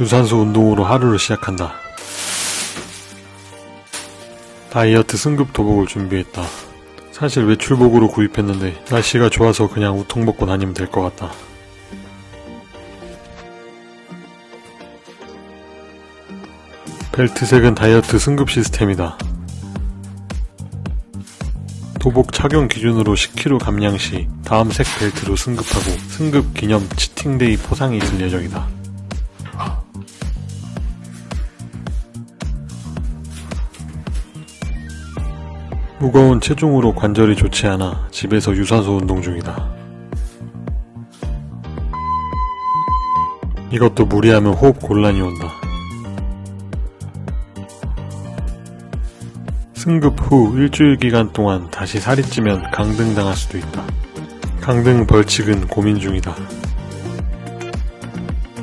유산소 운동으로 하루를 시작한다. 다이어트 승급 도복을 준비했다. 사실 외출복으로 구입했는데 날씨가 좋아서 그냥 우통 벗고 다니면 될 것 같다. 벨트색은 다이어트 승급 시스템이다. 도복 착용 기준으로 10kg 감량 시 다음 색 벨트로 승급하고 승급 기념 치팅데이 포상이 있을 예정이다. 무거운 체중으로 관절이 좋지 않아 집에서 유산소 운동 중이다. 이것도 무리하면 호흡 곤란이 온다. 승급 후 일주일 기간 동안 다시 살이 찌면 강등 당할 수도 있다. 강등 벌칙은 고민 중이다.